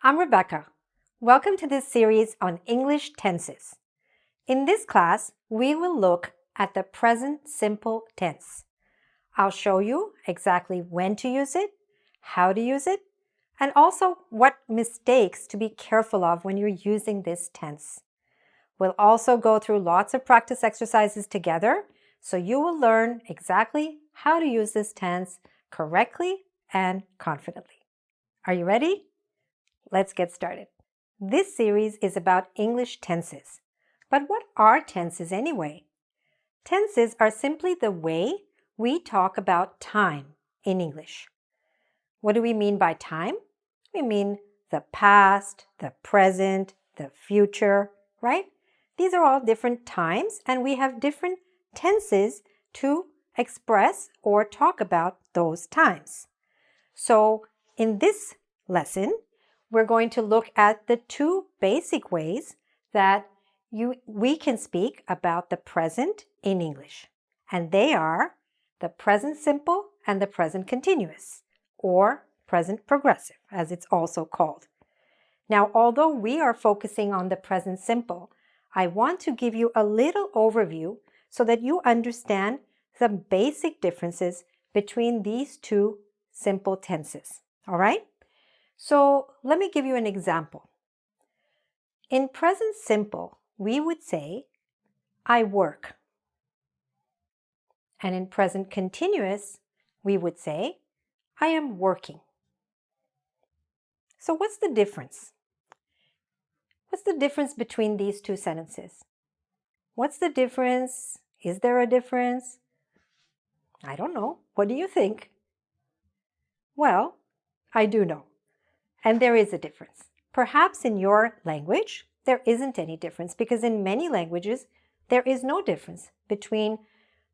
I'm Rebecca. Welcome to this series on English tenses. In this class, we will look at the present simple tense. I'll show you exactly when to use it, how to use it, and also what mistakes to be careful of when you're using this tense. We'll also go through lots of practice exercises together, so you will learn exactly how to use this tense correctly and confidently. Are you ready? Let's get started. This series is about English tenses. But what are tenses anyway? Tenses are simply the way we talk about time in English. What do we mean by time? We mean the past, the present, the future, right? These are all different times and we have different tenses to express or talk about those times. So in this lesson, we're going to look at the two basic ways that you, we can speak about the present in English. And they are the present simple and the present continuous, or present progressive, as it's also called. Now, although we are focusing on the present simple, I want to give you a little overview so that you understand the basic differences between these two simple tenses. All right? So let me give you an example. In present simple, we would say, I work. And in present continuous, we would say, I am working. So what's the difference? What's the difference between these two sentences? What's the difference? Is there a difference? I don't know. What do you think? Well, I do know. And there is a difference. Perhaps in your language, there isn't any difference because in many languages, there is no difference between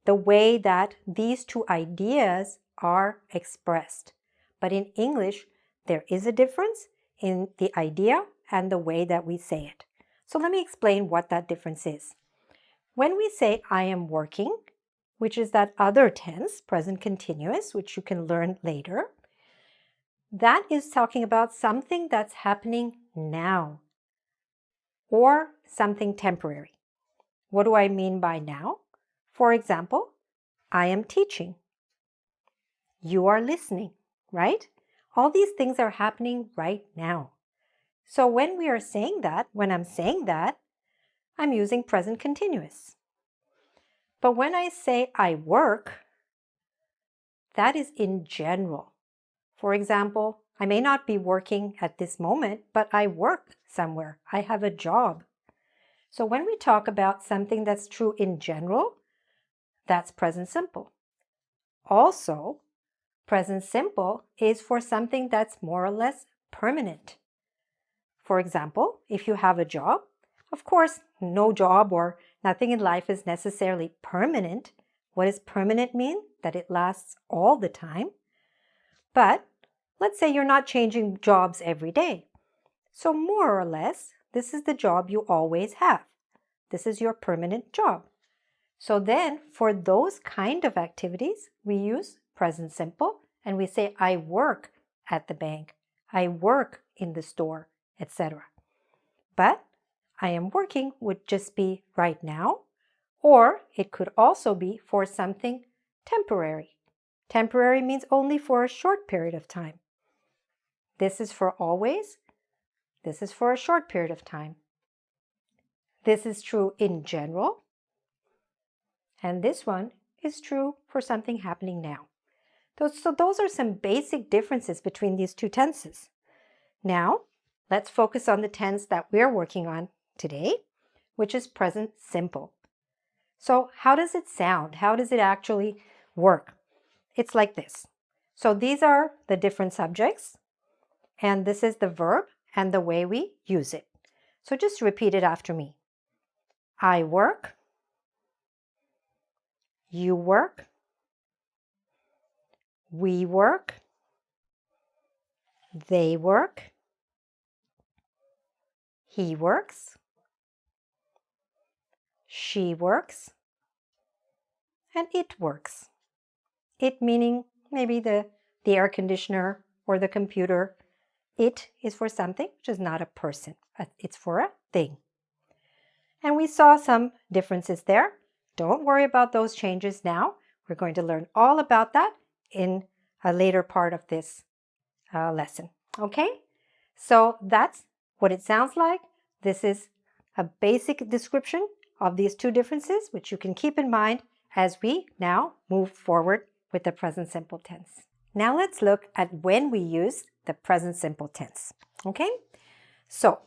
the way that these two ideas are expressed. But in English, there is a difference in the idea and the way that we say it. So let me explain what that difference is. When we say I am working, which is that other tense, present continuous, which you can learn later, that is talking about something that's happening now or something temporary. What do I mean by now? For example, I am teaching. You are listening, right? All these things are happening right now. So when we are saying that, when I'm saying that, I'm using present continuous. But when I say I work, that is in general. For example, I may not be working at this moment, but I work somewhere. I have a job. So when we talk about something that's true in general, that's present simple. Also, present simple is for something that's more or less permanent. For example, if you have a job, of course, no job or nothing in life is necessarily permanent. What does permanent mean? That it lasts all the time. But let's say you're not changing jobs every day. So more or less, this is the job you always have. This is your permanent job. So then for those kind of activities, we use present simple and we say, I work at the bank. I work in the store etc. But I am working would just be right now, or it could also be for something temporary. Temporary means only for a short period of time. This is for always. This is for a short period of time. This is true in general. And this one is true for something happening now. So those are some basic differences between these two tenses. Now, Let's focus on the tense that we're working on today, which is present simple. So how does it sound? How does it actually work? It's like this. So these are the different subjects, and this is the verb and the way we use it. So just repeat it after me. I work. You work. We work. They work. He works. She works. And it works. It meaning maybe the, the air conditioner or the computer. It is for something which is not a person. It's for a thing. And we saw some differences there. Don't worry about those changes now. We're going to learn all about that in a later part of this uh, lesson. Okay? So that's what it sounds like. This is a basic description of these two differences, which you can keep in mind as we now move forward with the present simple tense. Now let's look at when we use the present simple tense. Okay? So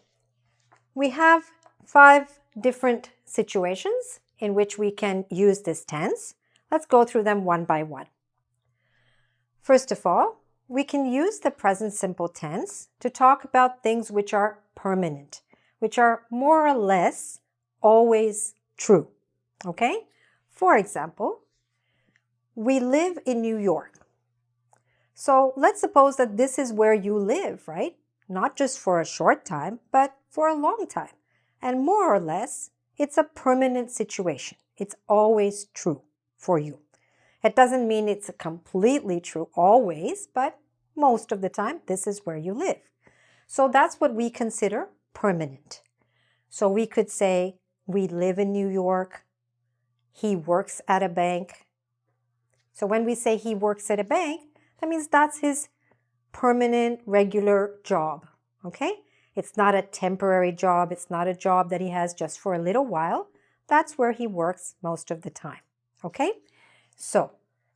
we have five different situations in which we can use this tense. Let's go through them one by one. First of all, we can use the present simple tense to talk about things which are permanent, which are more or less always true. Okay? For example, we live in New York. So let's suppose that this is where you live, right? Not just for a short time, but for a long time. And more or less, it's a permanent situation. It's always true for you. It doesn't mean it's completely true always, but most of the time, this is where you live. So that's what we consider permanent. So we could say, we live in New York. He works at a bank. So when we say he works at a bank, that means that's his permanent, regular job. Okay? It's not a temporary job. It's not a job that he has just for a little while. That's where he works most of the time. Okay? So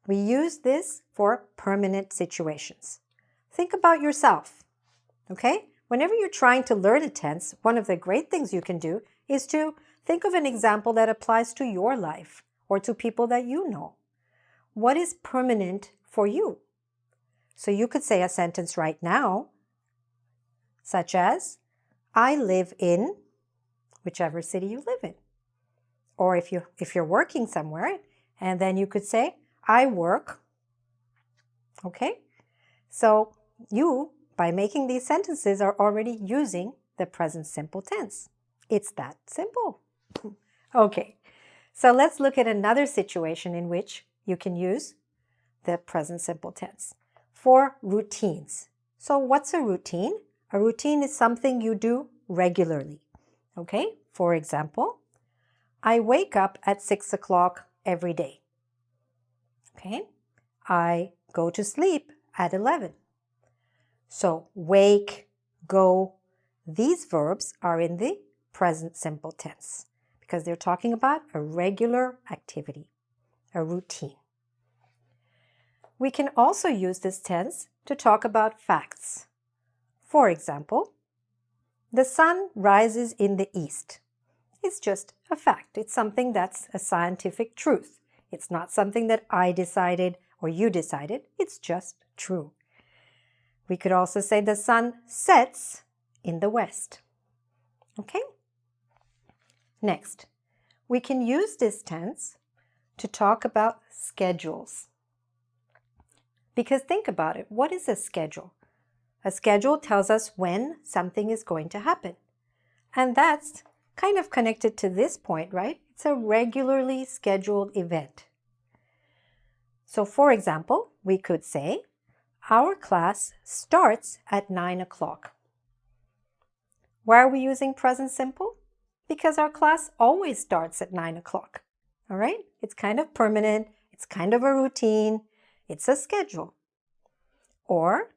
we use this for permanent situations. Think about yourself. Okay? Whenever you're trying to learn a tense, one of the great things you can do is to think of an example that applies to your life or to people that you know. What is permanent for you? So you could say a sentence right now, such as, I live in whichever city you live in. Or if, you, if you're working somewhere, and then you could say, I work. Okay? So you, by making these sentences, are already using the present simple tense. It's that simple. okay, so let's look at another situation in which you can use the present simple tense for routines. So what's a routine? A routine is something you do regularly. Okay, for example, I wake up at 6 o'clock every day. Okay, I go to sleep at 11. So wake, go, these verbs are in the present simple tense because they're talking about a regular activity, a routine. We can also use this tense to talk about facts. For example, the sun rises in the east. It's just a fact. It's something that's a scientific truth. It's not something that I decided or you decided. It's just true. We could also say the sun sets in the west. Okay? Next, we can use this tense to talk about schedules. Because think about it, what is a schedule? A schedule tells us when something is going to happen. And that's kind of connected to this point, right? It's a regularly scheduled event. So for example, we could say, our class starts at 9 o'clock. Why are we using present simple? Because our class always starts at 9 o'clock. All right? It's kind of permanent. It's kind of a routine. It's a schedule. Or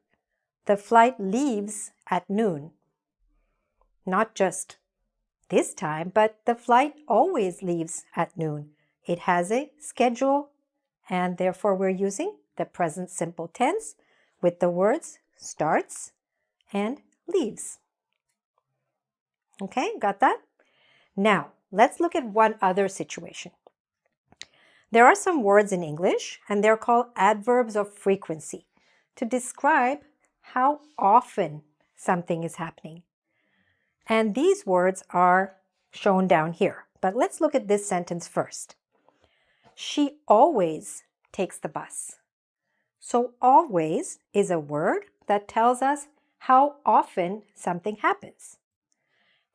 the flight leaves at noon. Not just this time, but the flight always leaves at noon. It has a schedule and therefore we're using the present simple tense with the words starts and leaves. Okay, got that? Now, let's look at one other situation. There are some words in English, and they're called adverbs of frequency to describe how often something is happening. And these words are shown down here. But let's look at this sentence first. She always takes the bus. So always is a word that tells us how often something happens.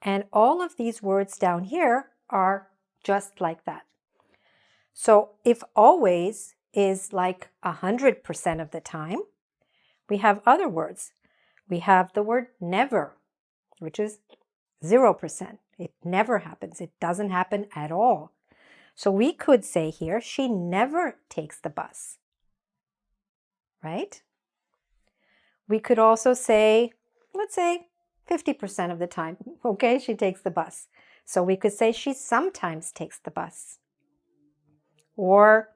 And all of these words down here are just like that. So if always is like 100% of the time, we have other words. we have the word never, which is 0%. It never happens. It doesn't happen at all. So we could say here, she never takes the bus, right? We could also say, let's say 50% of the time, okay, she takes the bus. So we could say she sometimes takes the bus. Or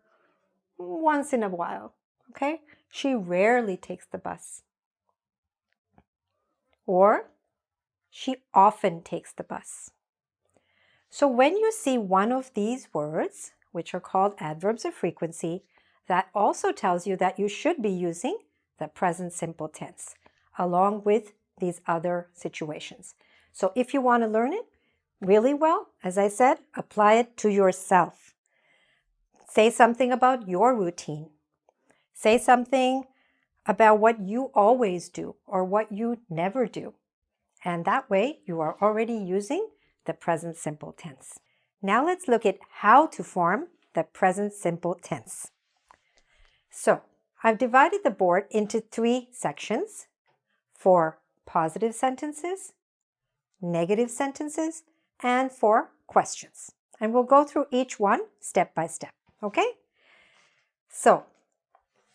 once in a while, okay? She rarely takes the bus. Or she often takes the bus. So when you see one of these words, which are called adverbs of frequency, that also tells you that you should be using the present simple tense along with these other situations. So if you want to learn it really well, as I said, apply it to yourself. Say something about your routine. Say something about what you always do or what you never do. And that way you are already using the present simple tense. Now let's look at how to form the present simple tense. So I've divided the board into three sections for positive sentences, negative sentences, and for questions. And we'll go through each one step by step, okay? So,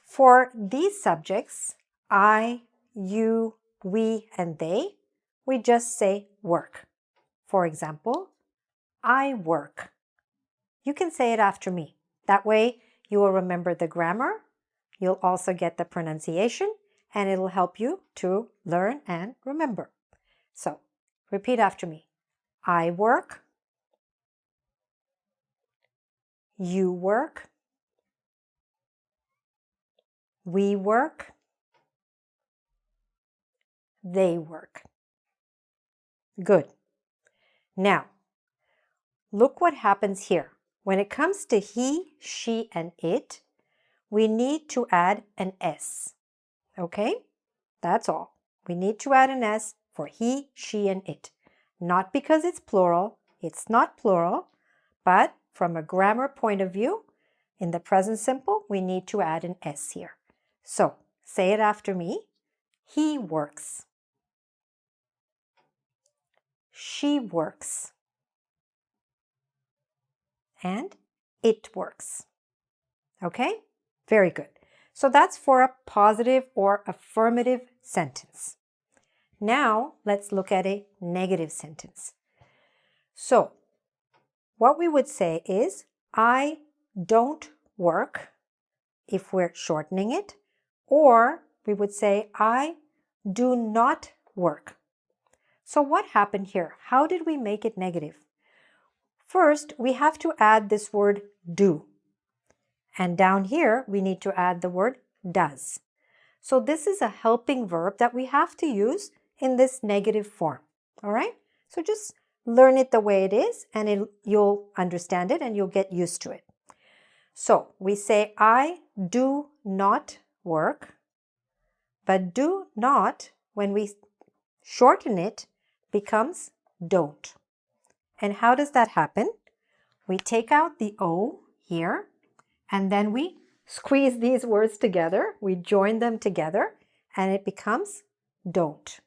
for these subjects, I, you, we, and they, we just say work. For example, I work. You can say it after me. That way you will remember the grammar, you'll also get the pronunciation, and it'll help you to learn and remember. So, repeat after me. I work. You work. We work. They work. Good. Now, look what happens here. When it comes to he, she, and it, we need to add an S. Okay? That's all. We need to add an S for he, she, and it. Not because it's plural, it's not plural, but from a grammar point of view, in the present simple, we need to add an S here. So, say it after me. He works. She works. And it works. Okay? Very good. So that's for a positive or affirmative sentence. Now let's look at a negative sentence. So what we would say is, I don't work if we're shortening it, or we would say, I do not work. So what happened here? How did we make it negative? First, we have to add this word do. And down here, we need to add the word does. So this is a helping verb that we have to use in this negative form. All right? So just learn it the way it is and it, you'll understand it and you'll get used to it. So we say, I do not work, but do not, when we shorten it, becomes don't. And how does that happen? We take out the O here, and then we squeeze these words together. We join them together, and it becomes don't.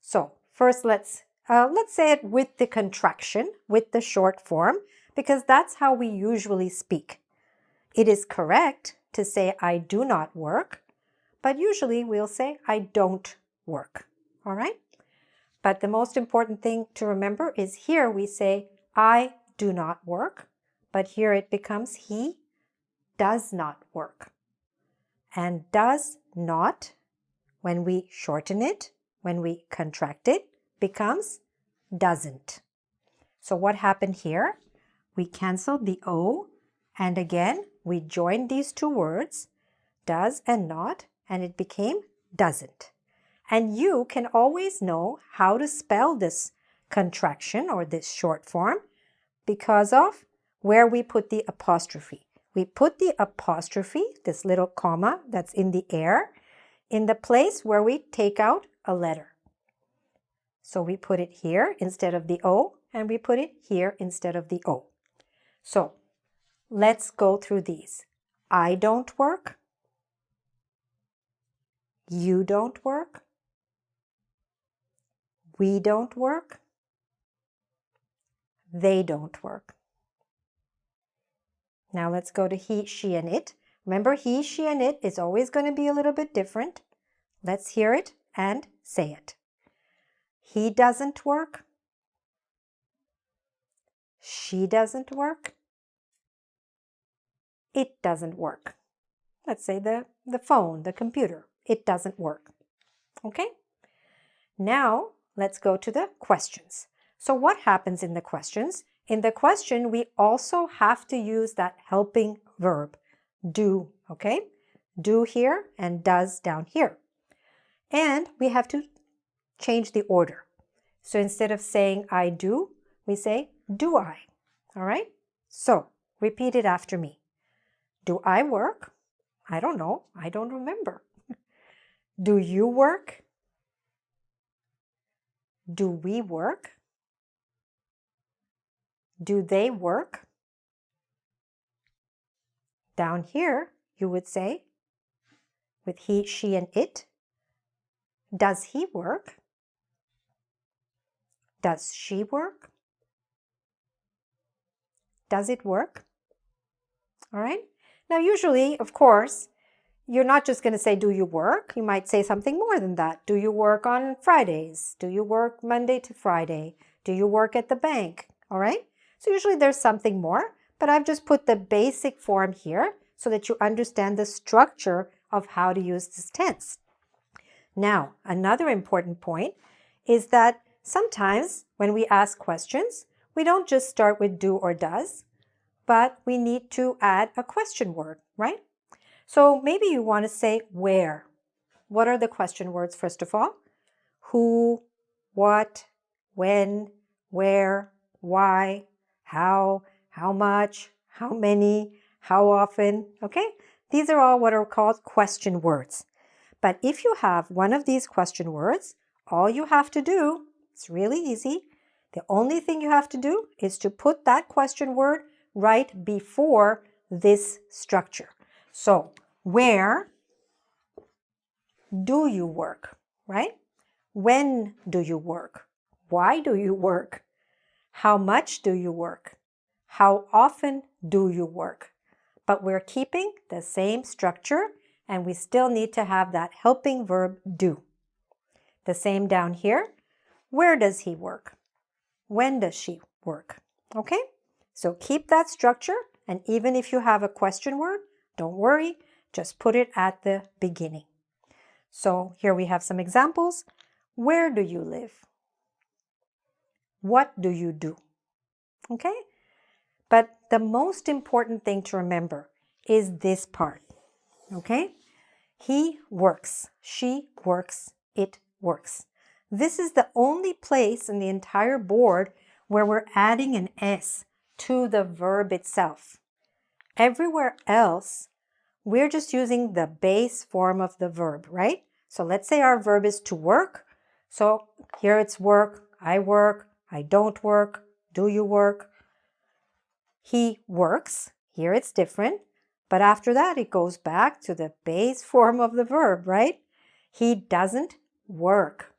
So first let's, uh, let's say it with the contraction, with the short form, because that's how we usually speak. It is correct to say I do not work, but usually we'll say I don't work. All right? But the most important thing to remember is here we say, I do not work, but here it becomes he does not work. And does not, when we shorten it, when we contract it, becomes doesn't. So what happened here? We canceled the O, and again, we joined these two words, does and not, and it became doesn't. And you can always know how to spell this contraction or this short form because of where we put the apostrophe. We put the apostrophe, this little comma that's in the air, in the place where we take out a letter. So we put it here instead of the O, and we put it here instead of the O. So let's go through these. I don't work. You don't work. We don't work. They don't work. Now let's go to he, she, and it. Remember, he, she, and it is always going to be a little bit different. Let's hear it and say it. He doesn't work. She doesn't work. It doesn't work. Let's say the, the phone, the computer. It doesn't work. Okay? Now, let's go to the questions. So what happens in the questions? In the question, we also have to use that helping verb, do, okay? Do here and does down here. And we have to change the order. So instead of saying I do, we say do I, all right? So repeat it after me. Do I work? I don't know. I don't remember. do you work? Do we work? Do they work? Down here, you would say, with he, she, and it, does he work? Does she work? Does it work? All right. Now, usually, of course, you're not just going to say, do you work? You might say something more than that. Do you work on Fridays? Do you work Monday to Friday? Do you work at the bank? All right. So usually there's something more, but I've just put the basic form here so that you understand the structure of how to use this tense. Now, another important point is that sometimes when we ask questions, we don't just start with do or does, but we need to add a question word, right? So maybe you want to say where. What are the question words, first of all? Who, what, when, where, why, how, how much, how many, how often, okay? These are all what are called question words. But if you have one of these question words, all you have to do, it's really easy. The only thing you have to do is to put that question word right before this structure. So, where do you work, right? When do you work? Why do you work? How much do you work? How often do you work? But we're keeping the same structure and we still need to have that helping verb do. The same down here. Where does he work? When does she work? Okay? So keep that structure and even if you have a question word, don't worry, just put it at the beginning. So here we have some examples. Where do you live? What do you do? Okay? But the most important thing to remember is this part. Okay? He works. She works. It works. This is the only place in the entire board where we're adding an S to the verb itself. Everywhere else, we're just using the base form of the verb, right? So let's say our verb is to work. So here it's work, I work, I don't work, do you work? He works. Here it's different. But after that, it goes back to the base form of the verb, right? He doesn't work.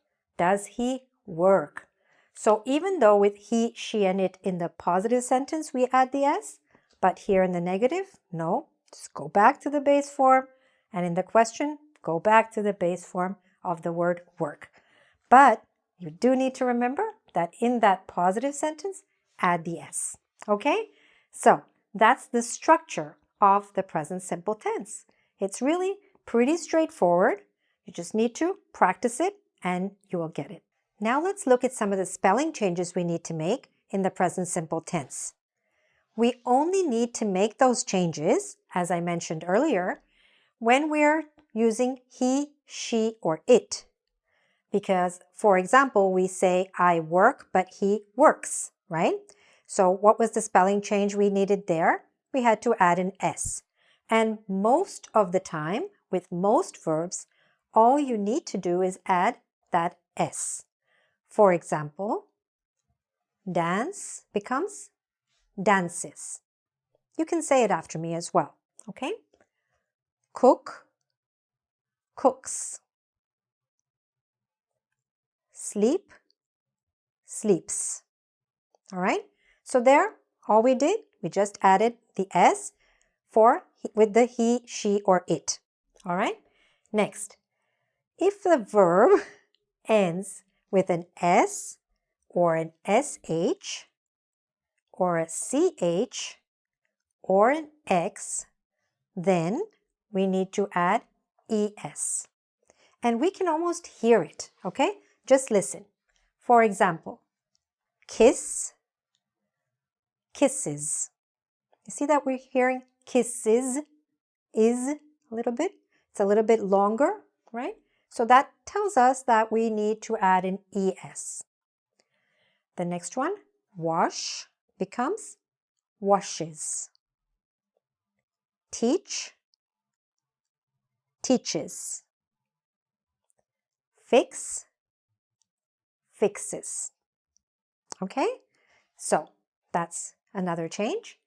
Does he work? So even though with he, she, and it in the positive sentence, we add the S, but here in the negative, no. Just go back to the base form, and in the question, go back to the base form of the word work. But you do need to remember that in that positive sentence, add the S. Okay? So that's the structure of the present simple tense. It's really pretty straightforward. You just need to practice it and you will get it. Now let's look at some of the spelling changes we need to make in the present simple tense. We only need to make those changes, as I mentioned earlier, when we're using he, she, or it. Because, for example, we say I work, but he works, right? So what was the spelling change we needed there? We had to add an S. And most of the time, with most verbs, all you need to do is add that S. For example, dance becomes dances. You can say it after me as well, okay? Cook, cooks. Sleep, sleeps. All right? So there, all we did, we just added the S for with the he, she, or it. All right? Next, if the verb ends with an S or an SH or a CH or an X, then we need to add ES. And we can almost hear it, okay? Just listen. For example, kiss, kisses. You see that we're hearing kisses, is a little bit? It's a little bit longer, right? So that tells us that we need to add an ES. The next one, wash, becomes washes. Teach, teaches. Fix, fixes. Okay, so that's another change.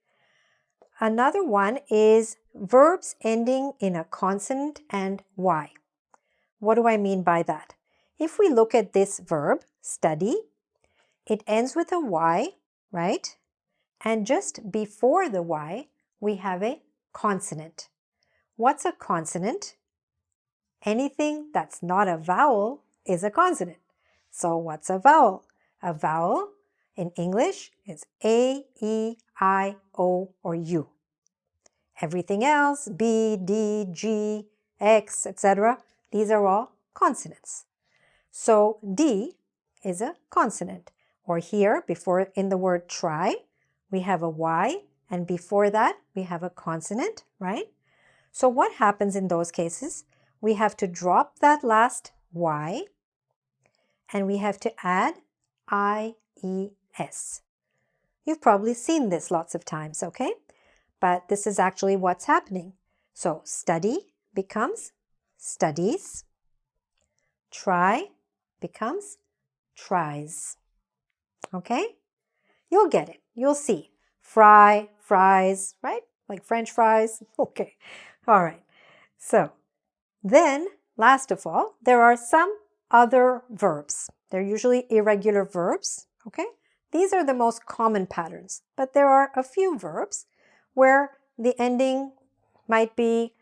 Another one is verbs ending in a consonant and Y. What do I mean by that? If we look at this verb, study, it ends with a Y, right? And just before the Y, we have a consonant. What's a consonant? Anything that's not a vowel is a consonant. So what's a vowel? A vowel in English is A, E, I, O, or U. Everything else, B, D, G, X, etc., these are all consonants. So D is a consonant. Or here, before in the word try, we have a Y, and before that, we have a consonant, right? So what happens in those cases? We have to drop that last Y, and we have to add I, E, S. You've probably seen this lots of times, okay? But this is actually what's happening. So study becomes studies. Try becomes tries. Okay? You'll get it. You'll see. Fry, fries, right? Like French fries. Okay. All right. So then, last of all, there are some other verbs. They're usually irregular verbs. Okay? These are the most common patterns, but there are a few verbs where the ending might be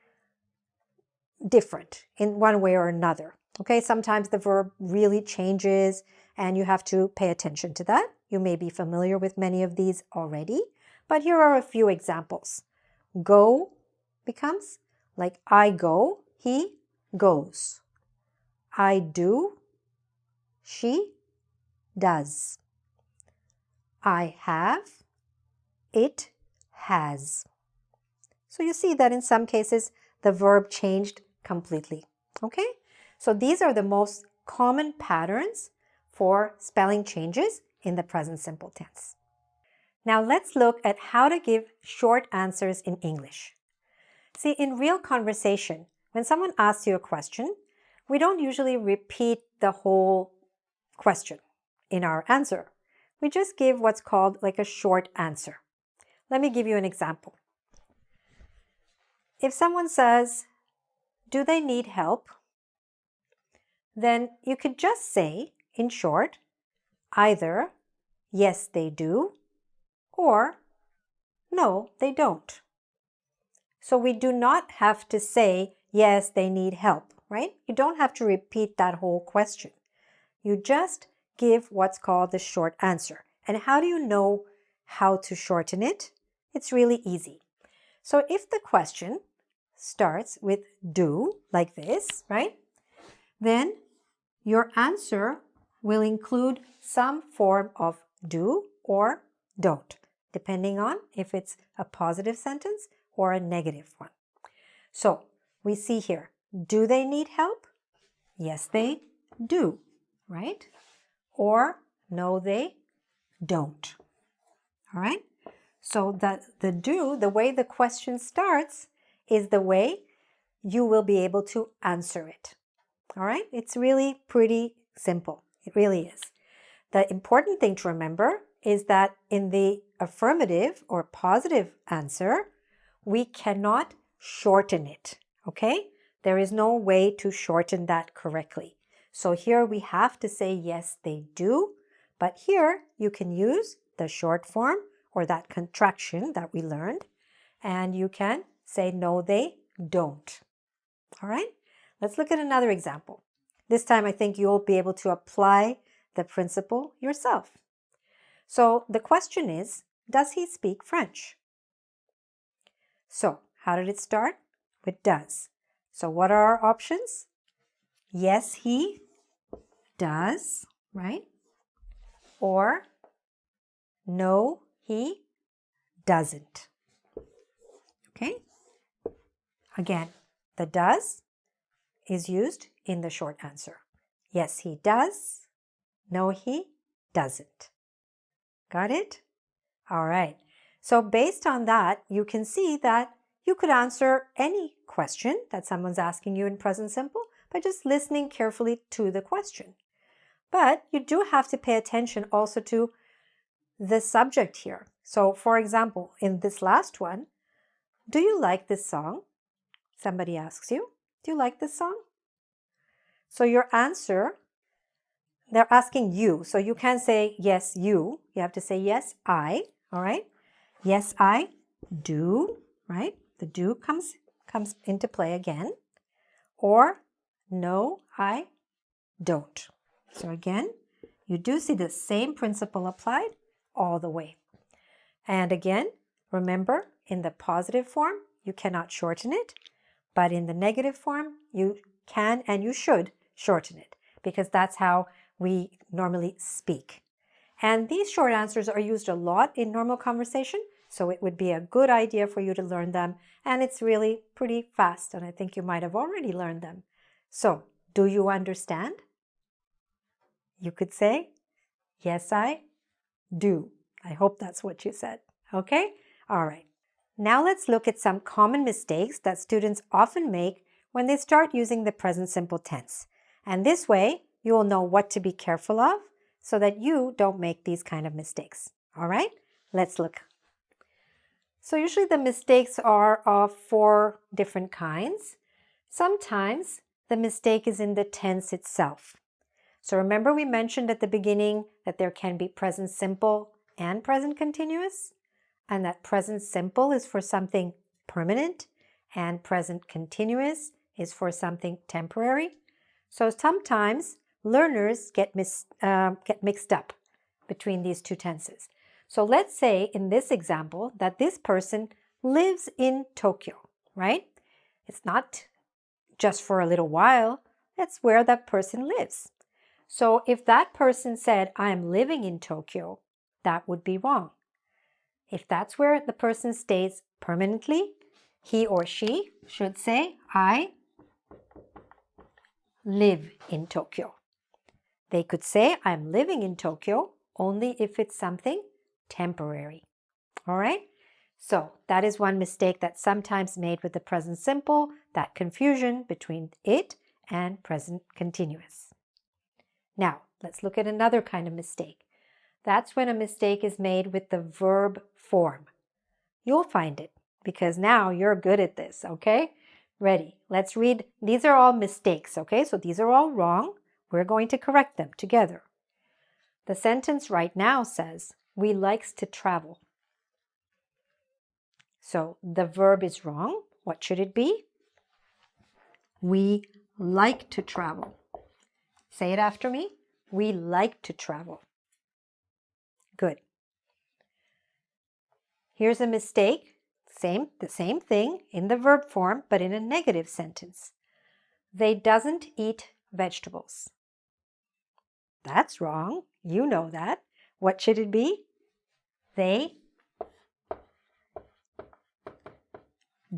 different in one way or another. Okay, sometimes the verb really changes and you have to pay attention to that. You may be familiar with many of these already, but here are a few examples. Go becomes like I go, he goes. I do, she does. I have, it has. So you see that in some cases the verb changed completely. Okay? So these are the most common patterns for spelling changes in the present simple tense. Now let's look at how to give short answers in English. See, in real conversation, when someone asks you a question, we don't usually repeat the whole question in our answer. We just give what's called like a short answer. Let me give you an example. If someone says, do they need help? Then you could just say, in short, either yes, they do, or no, they don't. So we do not have to say, yes, they need help, right? You don't have to repeat that whole question. You just give what's called the short answer. And how do you know how to shorten it? It's really easy. So if the question starts with do, like this, right? Then your answer will include some form of do or don't, depending on if it's a positive sentence or a negative one. So we see here, do they need help? Yes, they do, right? Or no, they don't. All right? So the, the do, the way the question starts, is the way you will be able to answer it. All right? It's really pretty simple. It really is. The important thing to remember is that in the affirmative or positive answer, we cannot shorten it. Okay? There is no way to shorten that correctly. So here we have to say yes, they do, But here you can use the short form or that contraction that we learned and you can say no they don't. All right, let's look at another example. This time I think you'll be able to apply the principle yourself. So the question is, does he speak French? So how did it start? With does. So what are our options? Yes, he does, right? Or no, he doesn't. Okay? Again, the does is used in the short answer. Yes, he does. No, he doesn't. Got it? All right. So based on that, you can see that you could answer any question that someone's asking you in present simple by just listening carefully to the question. But you do have to pay attention also to the subject here. So for example, in this last one, do you like this song? Somebody asks you, do you like this song? So your answer, they're asking you. So you can't say, yes, you. You have to say, yes, I. All right. Yes, I do. Right. The do comes, comes into play again. Or no, I don't. So again, you do see the same principle applied all the way. And again, remember in the positive form, you cannot shorten it, but in the negative form, you can and you should shorten it because that's how we normally speak. And these short answers are used a lot in normal conversation, so it would be a good idea for you to learn them. And it's really pretty fast, and I think you might have already learned them. So, do you understand? You could say, Yes, I do. I hope that's what you said. Okay? All right. Now let's look at some common mistakes that students often make when they start using the present simple tense. And this way, you will know what to be careful of so that you don't make these kind of mistakes. All right? Let's look. So usually the mistakes are of four different kinds. Sometimes the mistake is in the tense itself. So remember we mentioned at the beginning that there can be present simple and present continuous, and that present simple is for something permanent and present continuous is for something temporary. So sometimes learners get, mis uh, get mixed up between these two tenses. So let's say in this example that this person lives in Tokyo, right? It's not just for a little while, that's where that person lives. So if that person said, I am living in Tokyo, that would be wrong. If that's where the person stays permanently, he or she should say, I live in Tokyo. They could say, I'm living in Tokyo only if it's something temporary. All right? So that is one mistake that's sometimes made with the present simple, that confusion between it and present continuous. Now, let's look at another kind of mistake. That's when a mistake is made with the verb form. You'll find it because now you're good at this, okay? Ready, let's read. These are all mistakes, okay? So these are all wrong. We're going to correct them together. The sentence right now says, we likes to travel. So the verb is wrong. What should it be? We like to travel. Say it after me. We like to travel. Good. Here's a mistake. Same, the same thing in the verb form, but in a negative sentence. They doesn't eat vegetables. That's wrong. You know that. What should it be? They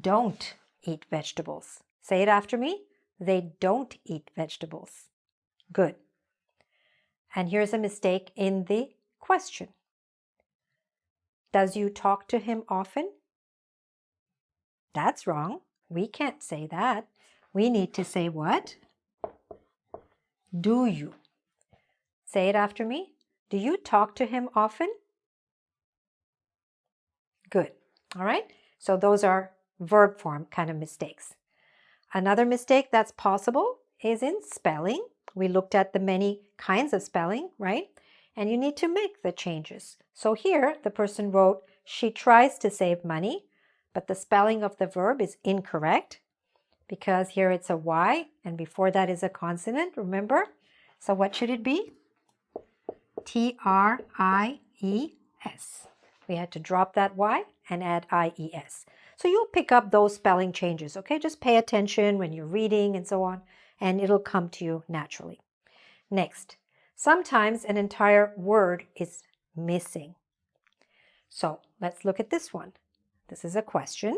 don't eat vegetables. Say it after me. They don't eat vegetables. Good. And here's a mistake in the question. Does you talk to him often? That's wrong. We can't say that. We need to say what? Do you? Say it after me. Do you talk to him often? Good. All right. So those are verb form kind of mistakes. Another mistake that's possible is in spelling. We looked at the many kinds of spelling, right? And you need to make the changes. So here the person wrote, she tries to save money, but the spelling of the verb is incorrect because here it's a Y and before that is a consonant, remember? So what should it be? T-R-I-E-S. We had to drop that Y and add I-E-S. So you'll pick up those spelling changes, okay? Just pay attention when you're reading and so on, and it'll come to you naturally. Next, sometimes an entire word is missing. So let's look at this one. This is a question.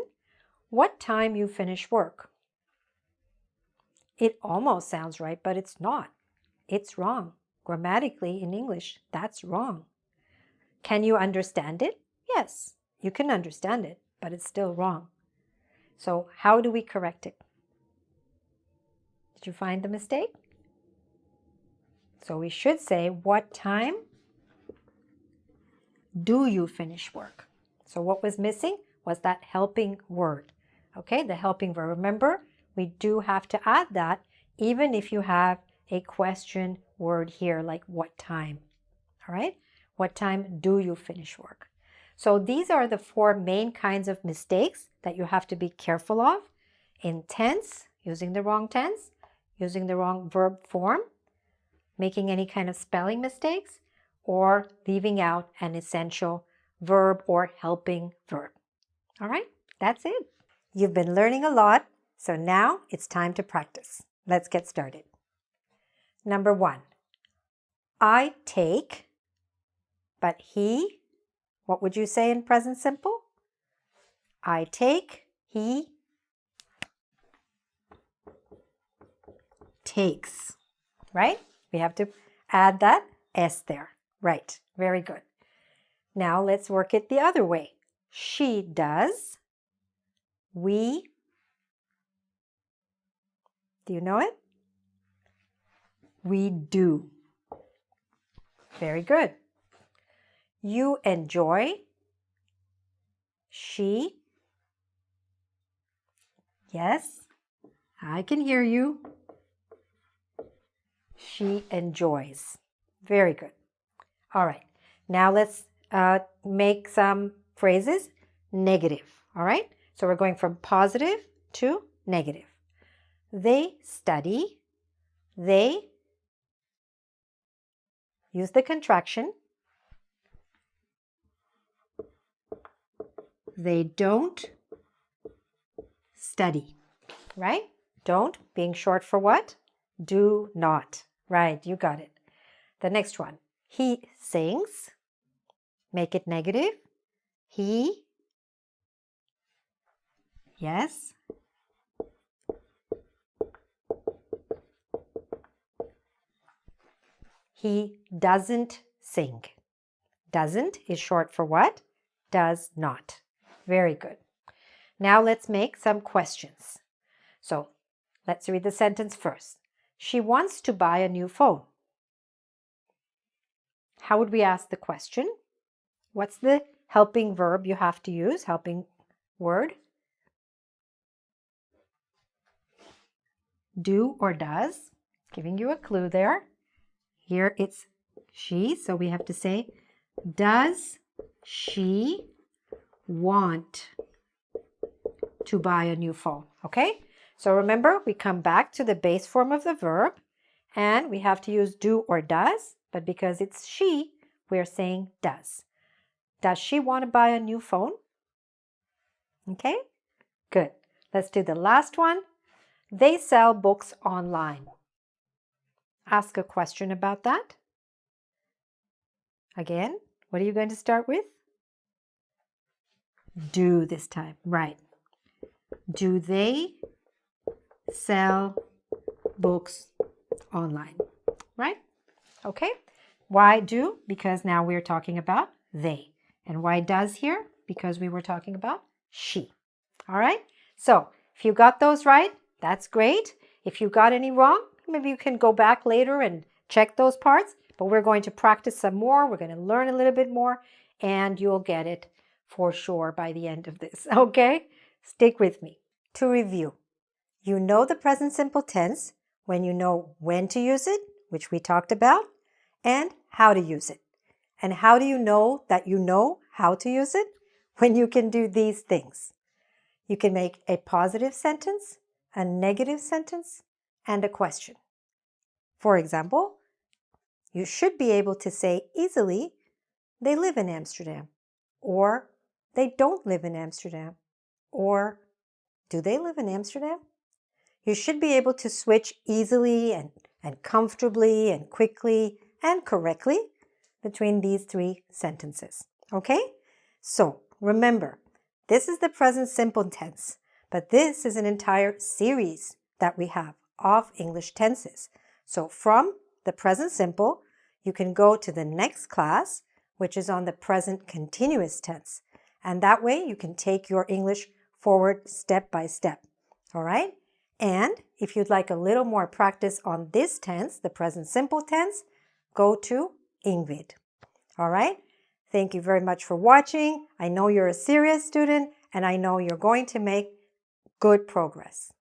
What time you finish work? It almost sounds right, but it's not. It's wrong. Grammatically in English, that's wrong. Can you understand it? Yes, you can understand it, but it's still wrong. So how do we correct it? Did you find the mistake? So we should say, what time do you finish work? So what was missing was that helping word. Okay, the helping verb. Remember, we do have to add that even if you have a question word here, like what time. All right, what time do you finish work? So these are the four main kinds of mistakes that you have to be careful of in tense, using the wrong tense, using the wrong verb form, making any kind of spelling mistakes, or leaving out an essential verb or helping verb. All right, that's it. You've been learning a lot, so now it's time to practice. Let's get started. Number one, I take, but he what would you say in present simple? I take, he takes, right? We have to add that S there. Right, very good. Now let's work it the other way. She does, we, do you know it? We do. Very good. You enjoy. She. Yes, I can hear you. She enjoys. Very good. All right. Now let's uh, make some phrases negative. All right. So we're going from positive to negative. They study. They use the contraction they don't study, right? Don't being short for what? Do not. Right, you got it. The next one. He sings. Make it negative. He. Yes. He doesn't sing. Doesn't is short for what? Does not. Very good. Now let's make some questions. So let's read the sentence first. She wants to buy a new phone. How would we ask the question? What's the helping verb you have to use, helping word? Do or does, giving you a clue there. Here it's she, so we have to say, does she want to buy a new phone, okay? So remember, we come back to the base form of the verb and we have to use do or does, but because it's she, we're saying does. Does she want to buy a new phone? Okay, good. Let's do the last one. They sell books online. Ask a question about that. Again, what are you going to start with? do this time. Right. Do they sell books online? Right? Okay. Why do? Because now we're talking about they. And why does here? Because we were talking about she. All right. So if you got those right, that's great. If you got any wrong, maybe you can go back later and check those parts. But we're going to practice some more. We're going to learn a little bit more and you'll get it for sure by the end of this, okay? Stick with me. To review, you know the present simple tense when you know when to use it, which we talked about, and how to use it. And how do you know that you know how to use it? When you can do these things. You can make a positive sentence, a negative sentence, and a question. For example, you should be able to say easily, they live in Amsterdam, or they don't live in Amsterdam, or do they live in Amsterdam? You should be able to switch easily and, and comfortably and quickly and correctly between these three sentences. Okay? So remember, this is the present simple tense, but this is an entire series that we have of English tenses. So from the present simple, you can go to the next class, which is on the present continuous tense. And that way you can take your English forward step by step. All right? And if you'd like a little more practice on this tense, the present simple tense, go to engVid. All right? Thank you very much for watching. I know you're a serious student and I know you're going to make good progress.